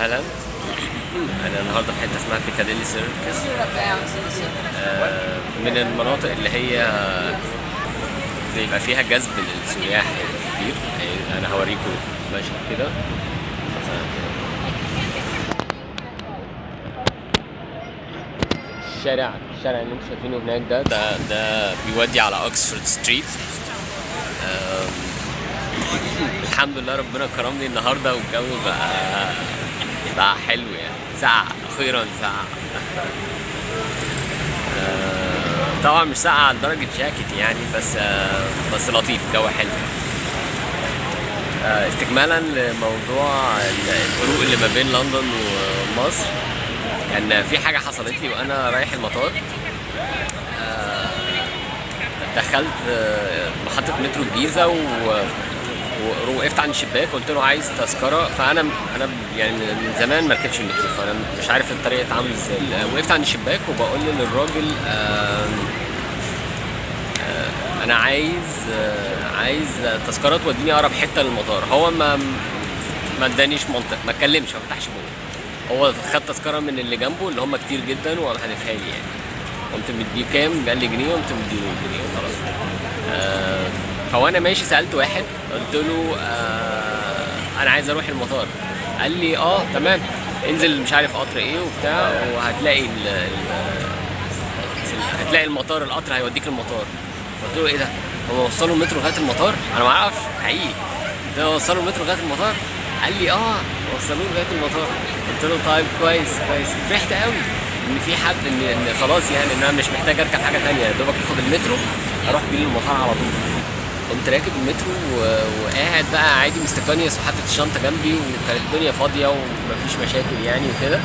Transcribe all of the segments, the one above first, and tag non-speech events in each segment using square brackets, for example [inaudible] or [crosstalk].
أهلا أنا النهارده في حتة اسمها بيكاديلي سيركس. آه، من المناطق اللي هي بيبقى فيها جذب للسياح كتير. يعني أنا هوريكم مشهد كده. الشارع الشارع اللي أنتم شايفينه هناك ده ده ده بيودي على Oxford Street الحمد لله ربنا كرمني النهارده والجو بقى بقى حلو يعني. ساعة أخيرا ساعة آه، طبعا مش ساعة لدرجة جاكيت يعني بس آه، بس لطيف الجو حلو. آه، استكمالا لموضوع الفروق اللي ما بين لندن ومصر. كان في حاجة حصلت لي وأنا رايح المطار. دخلت محطة مترو الجيزة و ووقفت عند الشباك قلت له عايز تذكرة. فأنا أنا يعني من زمان ما ركبتش المترو فأنا مش عارف الطريقة اتعامل إزاي. وقفت عند الشباك وبقول للراجل أنا عايز عايز تذكرة توديني أقرب حتة للمطار. هو ما ما ادانيش منطق ما اتكلمش ما فتحش بقه. هو خد تذكرة من اللي جنبه اللي هم كتير جدا وقام حادفها لي يعني. قمت مديه كام؟ قال لي جنيه قمت مديله جنيه وخلاص. آه، فوانا ماشي سألت واحد قلت له آه أنا عايز أروح المطار. قال لي آه تمام. انزل مش عارف قطر إيه وبتاع وهتلاقي ال هتلاقي المطار القطر هيوديك المطار. قلت له إيه ده؟ هو وصلوا المترو لغاية المطار؟ أنا ما أعرفش حقيقي. له وصلوا المترو لغاية المطار؟ قال لي آه وصلوه لغاية المطار. قلت له طيب كويس كويس. فرحت قوي إن في حد إن خلاص يعني إن أنا مش محتاج أركب حاجة تانية يا دوبك أخد المترو أروح بيه للمطار على طول. قمت راكب المترو وقاعد بقى عادي مستقنيس وحاطط الشنطة جنبي وكانت الدنيا فاضية ومفيش مشاكل يعني وكده.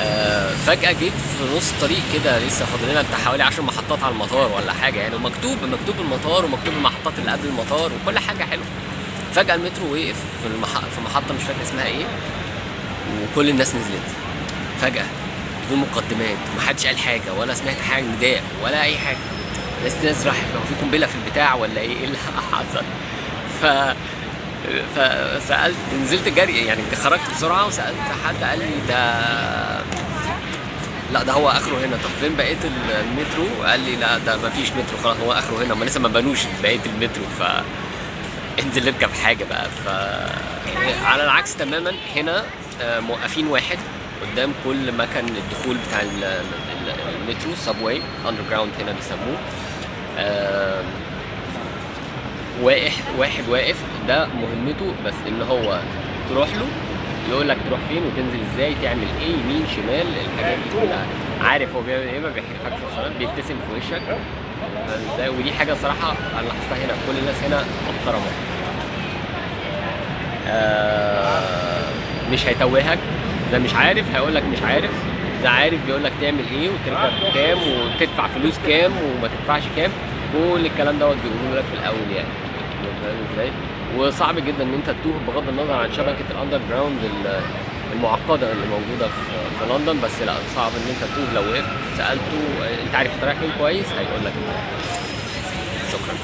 آه فجأة جيت في نص الطريق كده لسه فاضل لنا حوالي 10 محطات على المطار ولا حاجة يعني. ومكتوب مكتوب المطار ومكتوب المحطات اللي قبل المطار وكل حاجة حلوة. فجأة المترو وقف في. في محطة مش فاكر اسمها إيه وكل الناس نزلت. فجأة بدون مقدمات ومحدش قال حاجة ولا سمعت حاجة نداء ولا أي حاجة. ناس ناس راحت هو في قنبلة في البتاع ولا إيه؟ [laughs] إيه اللي حصل؟ ف فسالت نزلت جري يعني خرجت بسرعة وسألت حد قال لي ده لا ده هو آخره هنا. طب فين بقية المترو؟ قال لي لا ده ما فيش مترو خلاص هو آخره هنا. هم لسه ما بنوش بقية المترو ف انزل اركب حاجة بقى. ف على العكس تماما هنا آه، موقفين واحد. قدام كل مكان الدخول بتاع ال- ال- المترو subway underground هنا بيسموه. واقف واحد واقف ده مهمته بس إن هو تروح له يقول لك تروح فين وتنزل إزاي تعمل إيه يمين شمال الحاجات دي كلها. عارف هو بيعمل إيه؟ ما بيحكيلكش وصلات بيبتسم في وشك؟ ودي حاجة صراحة أنا لاحظتها هنا كل الناس هنا محترمة. آه مش هيتوهك. ده مش عارف هيقول لك مش عارف. ده عارف بيقول لك تعمل إيه وتركب كام وتدفع فلوس كام وما تدفعش كام. كل الكلام دوت بيقولوا لك في الأول يعني. فاهم إزاي؟ وصعب جدا إن أنت تتوه بغض النظر عن شبكة ال underground ال- المعقدة اللي موجودة في في لندن بس لا صعب إن أنت تتوه. لو وقفت سألته أنت عارف انت رايح فين كويس؟ هيقول لك شكرا.